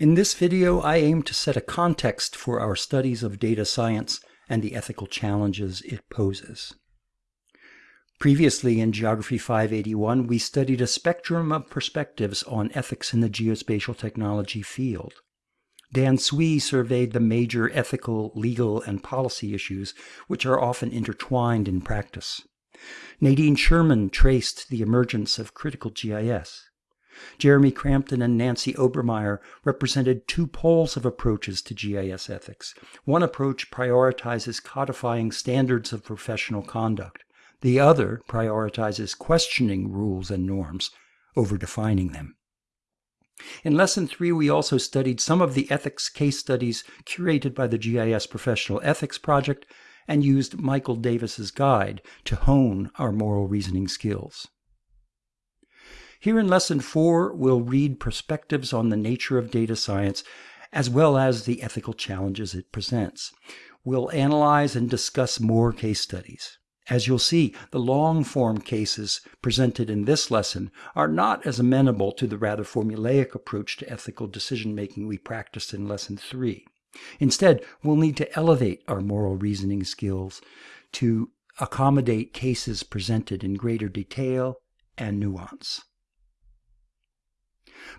In this video, I aim to set a context for our studies of data science and the ethical challenges it poses. Previously in Geography 581, we studied a spectrum of perspectives on ethics in the geospatial technology field. Dan Sui surveyed the major ethical, legal, and policy issues which are often intertwined in practice. Nadine Schuurman traced the emergence of critical GIS. Jeremy Crampton and Nancy Obermeyer represented two poles of approaches to GIS ethics. One approach prioritizes codifying standards of professional conduct. The other prioritizes questioning rules and norms over defining them. In Lesson 3, we also studied some of the ethics case studies curated by the GIS Professional Ethics Project and used Michael Davis's guide to hone our moral reasoning skills. Here in Lesson 4, we'll read perspectives on the nature of data science as well as the ethical challenges it presents. We'll analyze and discuss more case studies. As you'll see, the long-form cases presented in this lesson are not as amenable to the rather formulaic approach to ethical decision-making we practiced in Lesson 3. Instead, we'll need to elevate our moral reasoning skills to accommodate cases presented in greater detail and nuance.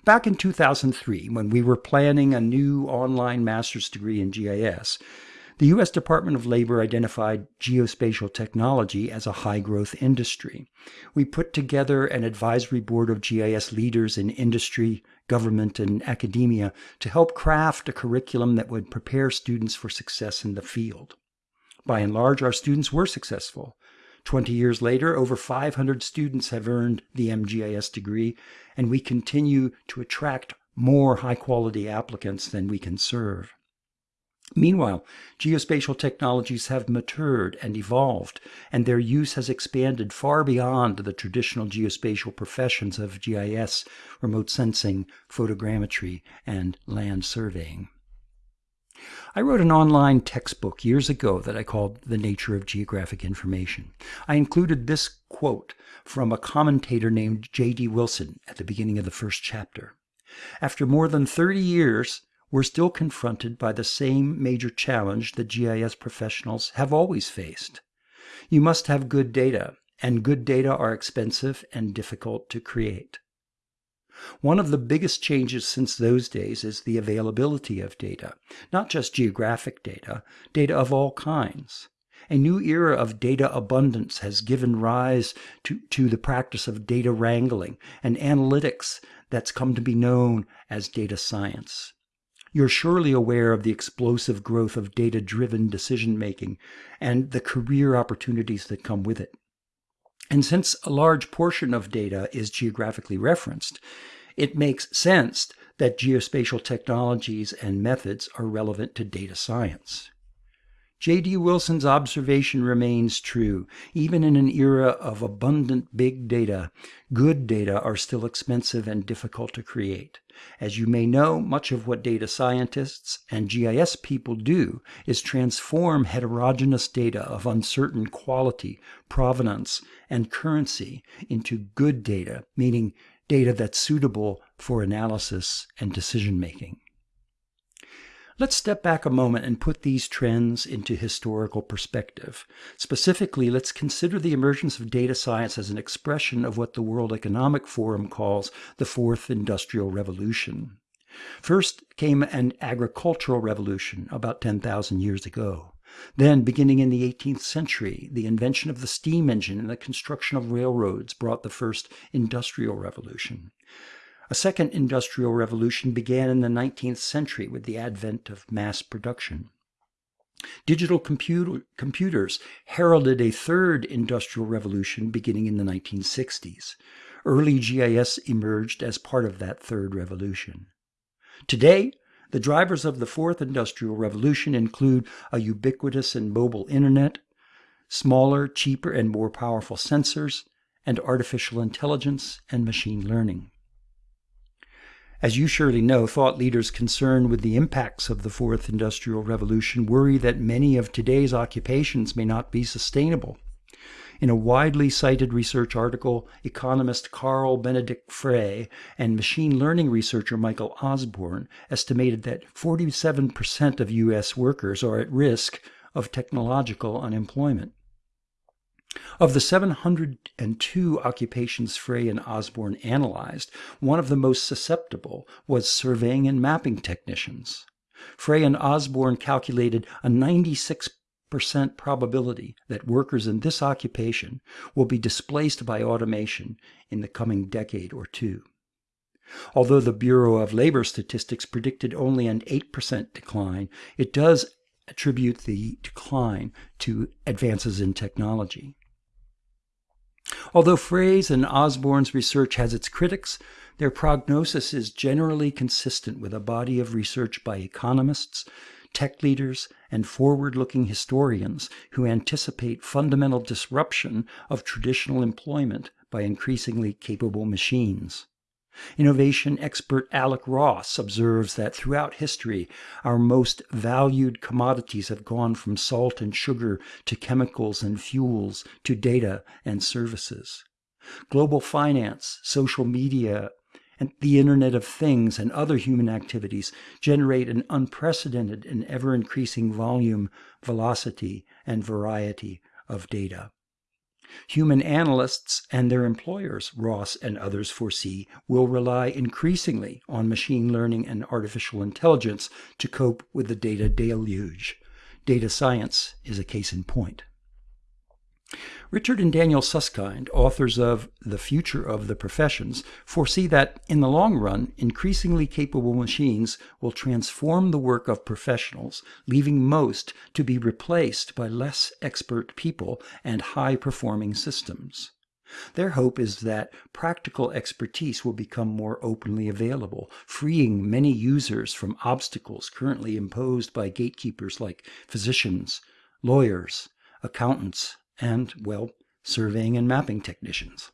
Back in 2003, when we were planning a new online master's degree in GIS, the U.S. Department of Labor identified geospatial technology as a high growth industry. We put together an advisory board of GIS leaders in industry, government, and academia to help craft a curriculum that would prepare students for success in the field. By and large, our students were successful. 20 years later, over 500 students have earned the MGIS degree, and we continue to attract more high quality applicants than we can serve. Meanwhile, geospatial technologies have matured and evolved, and their use has expanded far beyond the traditional geospatial professions of GIS, remote sensing, photogrammetry, and land surveying. I wrote an online textbook years ago that I called The Nature of Geographic Information. I included this quote from a commentator named J.D. Wilson at the beginning of the first chapter. After more than 30 years, we're still confronted by the same major challenge that GIS professionals have always faced. You must have good data, and good data are expensive and difficult to create. One of the biggest changes since those days is the availability of data, not just geographic data, data of all kinds. A new era of data abundance has given rise to, to the practice of data wrangling and analytics that's come to be known as data science. You're surely aware of the explosive growth of data driven decision making and the career opportunities that come with it. And since a large portion of data is geographically referenced, it makes sense that geospatial technologies and methods are relevant to data science. J.D. Wilson's observation remains true. Even in an era of abundant big data, good data are still expensive and difficult to create. As you may know, much of what data scientists and GIS people do is transform heterogeneous data of uncertain quality, provenance, and currency into good data, meaning data that's suitable for analysis and decision making. Let's step back a moment and put these trends into historical perspective. Specifically, let's consider the emergence of data science as an expression of what the World Economic Forum calls the Fourth Industrial Revolution. First came an agricultural revolution about 10,000 years ago. Then, beginning in the 18th century, the invention of the steam engine and the construction of railroads brought the first industrial revolution. A second industrial revolution began in the 19th century with the advent of mass production. Digital computer, computers heralded a third industrial revolution beginning in the 1960s. Early GIS emerged as part of that third revolution. Today, the drivers of the fourth industrial revolution include a ubiquitous and mobile internet, smaller, cheaper, and more powerful sensors, and artificial intelligence and machine learning. As you surely know, thought leaders concerned with the impacts of the fourth industrial revolution worry that many of today's occupations may not be sustainable. In a widely cited research article, economist Carl Benedikt Frey and machine learning researcher Michael Osborne estimated that 47% of U.S. workers are at risk of technological unemployment. Of the 702 occupations Frey and Osborne analyzed, one of the most susceptible was surveying and mapping technicians. Frey and Osborne calculated a 96 percent probability that workers in this occupation will be displaced by automation in the coming decade or two. Although the Bureau of Labor Statistics predicted only an 8% decline, it does attribute the decline to advances in technology. Although Frey's and Osborne's research has its critics, their prognosis is generally consistent with a body of research by economists, tech leaders, and forward looking historians who anticipate fundamental disruption of traditional employment by increasingly capable machines. Innovation expert Alec Ross observes that throughout history, our most valued commodities have gone from salt and sugar to chemicals and fuels to data and services. Global finance, social media, and the Internet of Things and other human activities generate an unprecedented and ever increasing volume, velocity, and variety of data. Human analysts and their employers, Ross and others foresee, will rely increasingly on machine learning and artificial intelligence to cope with the data deluge. Data science is a case in point. Richard and Daniel Susskind, authors of The Future of the Professions, foresee that in the long run, increasingly capable machines will transform the work of professionals, leaving most to be replaced by less expert people and high performing systems. Their hope is that practical expertise will become more openly available, freeing many users from obstacles currently imposed by gatekeepers like physicians, lawyers, accountants, and, well, surveying and mapping technicians.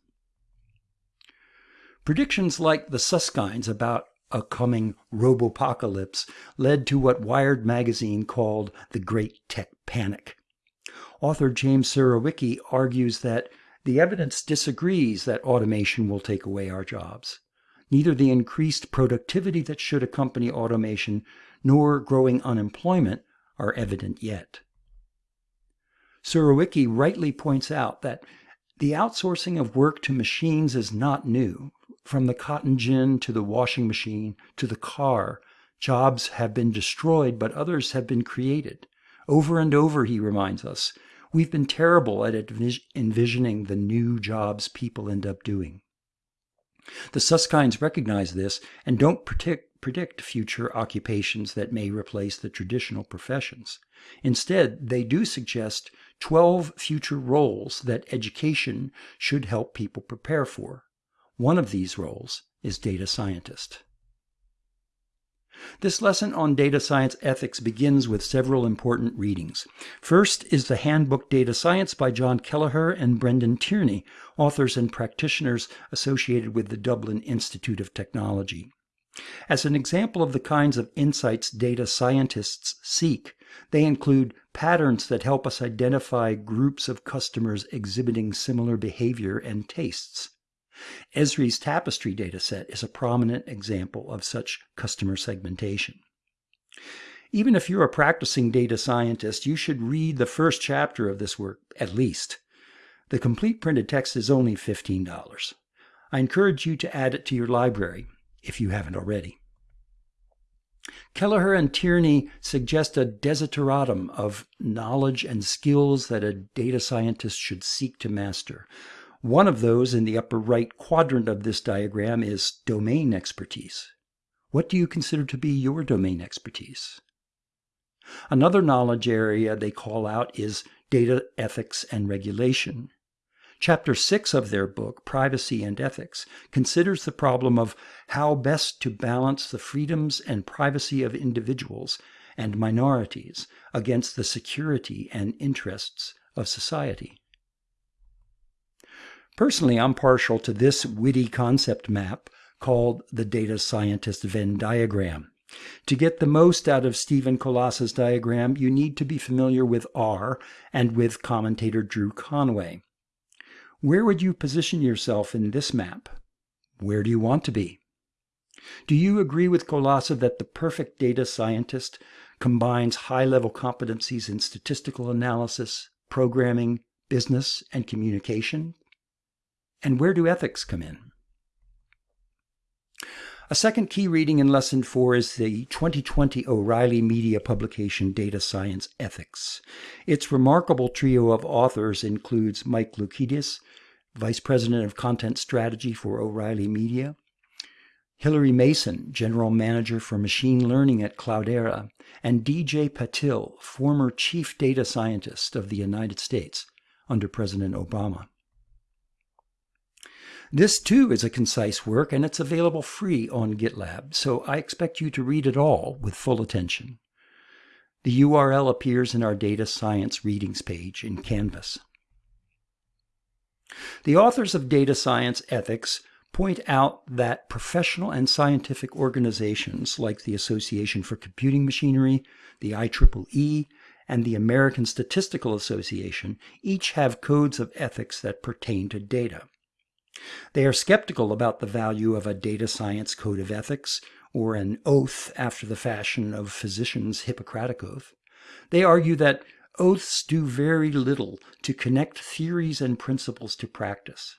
Predictions like the Susskinds about a coming robopocalypse led to what Wired magazine called the Great Tech Panic. Author James Surowiecki argues that the evidence disagrees that automation will take away our jobs. Neither the increased productivity that should accompany automation nor growing unemployment are evident yet. Surowiecki rightly points out that the outsourcing of work to machines is not new. From the cotton gin to the washing machine to the car, jobs have been destroyed, but others have been created. Over and over, he reminds us, we've been terrible at envisioning the new jobs people end up doing. The Susskinds recognize this and don't predict, predict future occupations that may replace the traditional professions. Instead, they do suggest 12 future roles that education should help people prepare for. One of these roles is data scientist. This lesson on data science ethics begins with several important readings. First is the Handbook Data Science by John Kelleher and Brendan Tierney, authors and practitioners associated with the Dublin Institute of Technology. As an example of the kinds of insights data scientists seek, they include patterns that help us identify groups of customers exhibiting similar behavior and tastes. Esri's tapestry dataset is a prominent example of such customer segmentation. Even if you're a practicing data scientist, you should read the first chapter of this work at least. The complete printed text is only $15. I encourage you to add it to your library if you haven't already. Kelleher and Tierney suggest a desideratum of knowledge and skills that a data scientist should seek to master. One of those in the upper right quadrant of this diagram is domain expertise. What do you consider to be your domain expertise? Another knowledge area they call out is data ethics and regulation. Chapter 6 of their book, Privacy and Ethics, considers the problem of how best to balance the freedoms and privacy of individuals and minorities against the security and interests of society. Personally, I'm partial to this witty concept map called the Data Scientist Venn diagram. To get the most out of Stephan Kolassa's diagram, you need to be familiar with R and with commentator Drew Conway. Where would you position yourself in this map? Where do you want to be? Do you agree with Kolassa that the perfect data scientist combines high level competencies in statistical analysis, programming, business, and communication? And where do ethics come in? A second key reading in Lesson 4 is the 2020 O'Reilly Media publication Data Science Ethics. Its remarkable trio of authors includes Mike Loukides, Vice President of Content Strategy for O'Reilly Media, Hilary Mason, General Manager for Machine Learning at Cloudera, and DJ Patil, former Chief Data Scientist of the United States under President Obama. This too is a concise work and it's available free on GitLab, so I expect you to read it all with full attention. The URL appears in our Data Science Readings page in Canvas. The authors of Data Science Ethics point out that professional and scientific organizations like the Association for Computing Machinery, the IEEE, and the American Statistical Association each have codes of ethics that pertain to data. They are skeptical about the value of a data science code of ethics or an oath after the fashion of physicians' Hippocratic oath. They argue that oaths do very little to connect theories and principles to practice.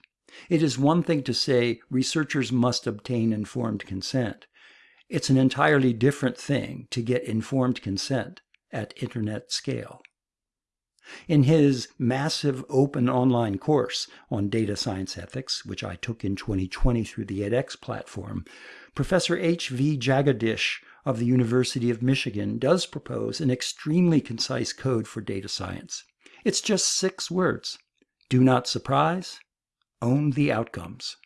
It is one thing to say researchers must obtain informed consent. It's an entirely different thing to get informed consent at internet scale. In his massive open online course on data science ethics, which I took in 2020 through the edX platform, Professor H.V. Jagadish of the University of Michigan does propose an extremely concise code for data science. It's just six words. Do not surprise, own the outcomes.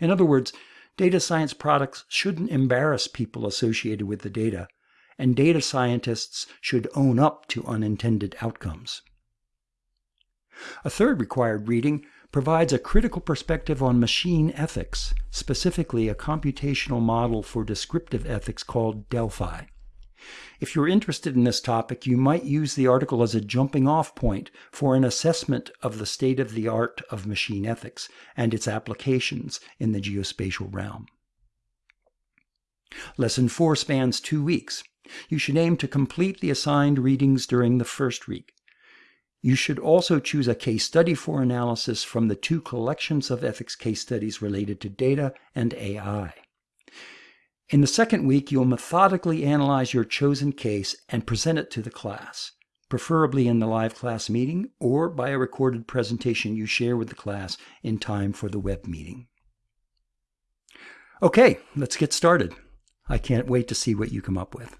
In other words, data science products shouldn't embarrass people associated with the data, and data scientists should own up to unintended outcomes. A third required reading provides a critical perspective on machine ethics, specifically a computational model for descriptive ethics called Delphi. If you're interested in this topic, you might use the article as a jumping off point for an assessment of the state of the art of machine ethics and its applications in the geospatial realm. Lesson 4 spans two weeks. You should aim to complete the assigned readings during the first week. You should also choose a case study for analysis from the two collections of ethics case studies related to data and AI. In the second week, you'll methodically analyze your chosen case and present it to the class, preferably in the live class meeting or by a recorded presentation you share with the class in time for the web meeting. Okay, let's get started. I can't wait to see what you come up with.